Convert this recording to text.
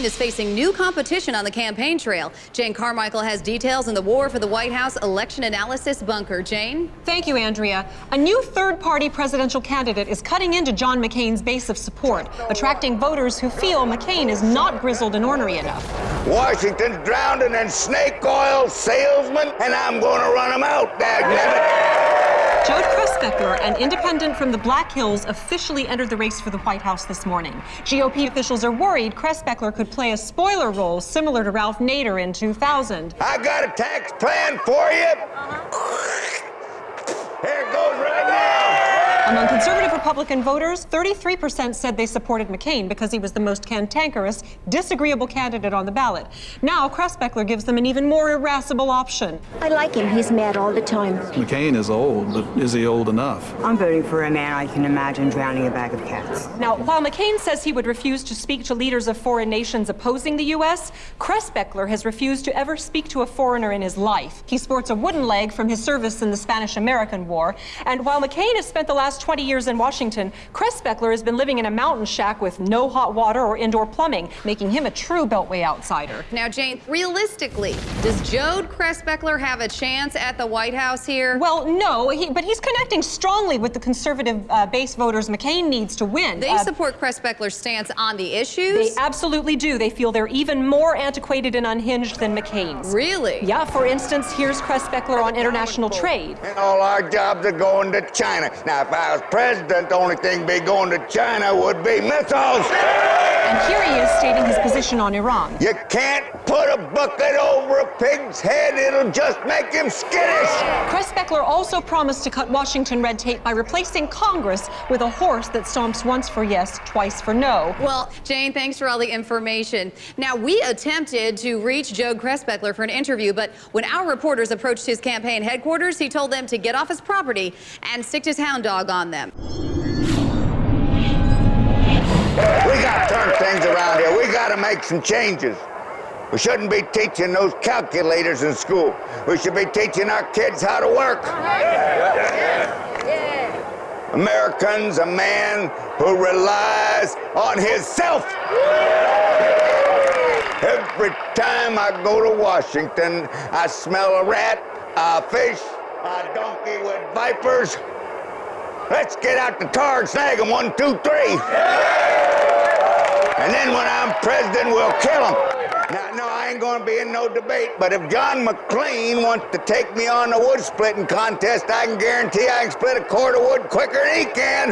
McCain is facing new competition on the campaign trail. Jane Carmichael has details in the War for the White House election analysis bunker. Jane? Thank you, Andrea. A new third-party presidential candidate is cutting into John McCain's base of support, attracting voters who feel McCain is not grizzled and ornery enough. Washington's drowning in snake oil salesmen, and I'm going to run them out, dagnabbit. Jode Kressbeckler, an independent from the Black Hills, officially entered the race for the White House this morning. GOP officials are worried Kressbeckler could play a spoiler role similar to Ralph Nader in 2000. I got a tax plan for you. Here Among conservative Republican voters, 33% said they supported McCain because he was the most cantankerous, disagreeable candidate on the ballot. Now, Kressbeckler gives them an even more irascible option. I like him. He's mad all the time. McCain is old, but is he old enough? I'm voting for a man I can imagine drowning a bag of cats. Now, while McCain says he would refuse to speak to leaders of foreign nations opposing the U.S., Kressbeckler has refused to ever speak to a foreigner in his life. He sports a wooden leg from his service in the Spanish-American War, and while McCain has spent the last 20 years in Washington, Kressbeckler has been living in a mountain shack with no hot water or indoor plumbing, making him a true Beltway outsider. Now, Jane, realistically, does Jode Kressbeckler have a chance at the White House here? Well, no, he, but he's connecting strongly with the conservative uh, base voters McCain needs to win. They Uh, support Kressbeckler's stance on the issues? They absolutely do. They feel they're even more antiquated and unhinged than McCain's. Really? Yeah, for instance, here's Kressbeckler on international trade. And all our jobs are going to China. Now, if I was president, the only thing be going to China would be missiles. And here he is stating his position on Iran. You can't put a bucket over a pig's head. It'll just make him skittish. Kressbeckler also promised to cut Washington red tape by replacing Congress with a horse that stomps once for yes, twice for no. Well, Jane, thanks for all the information. Now, we attempted to reach Joe Kressbeckler for an interview, but when our reporters approached his campaign headquarters, he told them to get off his property and stick his hound dog on them. We got to turn things around here. We got to make some changes. We shouldn't be teaching those calculators in school. We should be teaching our kids how to work. American's a man who relies on himself. Every time I go to Washington, I smell a rat, a fish, a donkey with vipers. Let's get out the tar and snag them, one, two, three. And then when I'm president, we'll kill them. Now, no, I ain't gonna be in no debate, but if John McLean wants to take me on the wood splitting contest, I can guarantee I can split a cord of wood quicker than he can.